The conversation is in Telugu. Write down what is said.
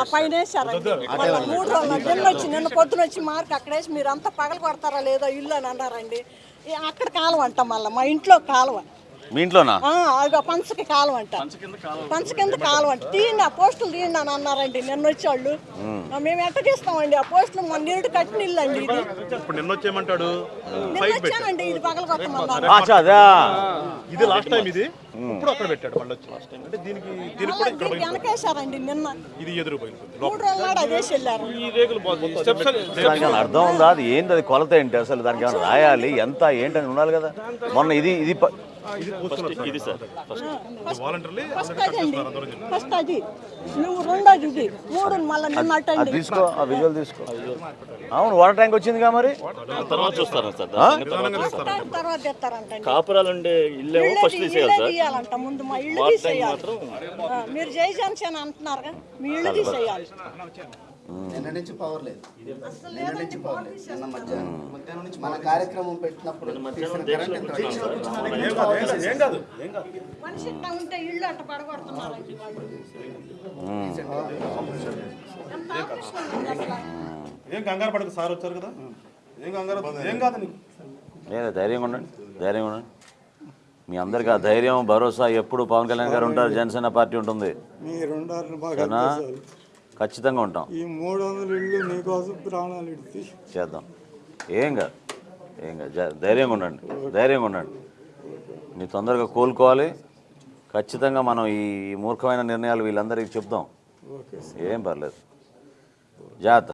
ఆ పైన మూడు రోజులు నిన్న వచ్చి నిన్న పొద్దున వచ్చి మార్క్ అక్కడ వేసి మీరు అంతా పగల కొడతారా లేదో ఇల్లు అని అన్నారండి. ఈ అక్కడ కాలువ అంట మళ్ళీ. మా ఇంట్లో కాలువ. మీ ఇంట్లోనా? పంచకి కాలువ అంట. పంచ కింద కాలువ అంట. తీయండి ఆ పోస్టులు తీయండి అని అన్నారండి నిన్న వచ్చేవాళ్ళు. మేము. ఎట్ట తీస్తామండి ఆ పోస్టులు మన నీరు కట్టిన ఇల్లు అండి ఇది. నిన్న వచ్చేయమంటాడు. నిన్న వచ్చానండి ఇది పగల కొట్టమన్నారు. అచ్చా అదే? ఇది లాస్ట్ టైం ఇది? ఇప్పుడు అక్కడ పెట్టాడు మళ్ళీ వచ్చి లాస్ట్ టైం అంటే దీనికి దీనికి కూడా ఇక్కడ దీనికి వెనకేసారండి నిన్న. ఇది ఎదురు పోయింది మూడు రోజుల ఈ దానికి ఏమైనా అర్థం ఉందా? అది ఏంది? అది కొలత ఏంటి అసలు? దానికి ఏమైనా రాయాలి? ఎంత? ఏంటని ఉండాలి కదా. మొన్న ఇది ఇది ప- ఇది సార్ వాలంటీర్లీ ఫస్ట్ అది అండి ఫస్ట్ అది. నువ్వు రెండోది ఇది. మూడు మళ్ళీ నిన్న అటండి తీసుకో ఆ విజువల్ తీసుకో. అవును వాటర్ ట్యాంక్ వచ్చిందిగా మరి? తర్వాత చూస్తారు సార్? తర్వాత కాపురాలు ఉండే ఇల్లేమో ఫస్ట్ తీసేయాలి సార్. తీయాలంట ముందు మా ఇల్లు తీసేయాలి. మీరు జై జనసేన అంటున్నారుగా మీ ఇల్లు తీసేయాలి. నిన్న నుంచి పవర్ లేదు. నిన్న నుంచి పవర్ లేదు. నిన్న మధ్యాహ్నం. మన కార్యక్రమం పెట్టినప్పుడు? ఏం కంగారు పడకు సార్ వచ్చారు కదా. ఏం కంగారు ఏం కాదు నీకు. లేదా ధైర్యంగా ఉండండి ధైర్యంగా ఉండండి. మీ అందరికీ ఆ ధైర్యం భరోసా ఎప్పుడు పవన్ కళ్యాణ్ గారు ఉంటారు జనసేన పార్టీ ఉంటుంది. ఖచ్చితంగా ఉంటాం. ఈ మూడు వందల ఇళ్ళు నీకోసం ప్రాణాలు ఇడితే చేద్దాం. ఏం కాదు ఏం కాదు. ధైర్యంగా ఉండండి ధైర్యంగా ఉండండి. నీ తొందరగా కోలుకోవాలి. ఖచ్చితంగా మనం ఈ మూర్ఖమైన నిర్ణయాలు వీళ్ళందరికీ చెప్దాం. ఏం పర్లేదు. జాగ్రత్త.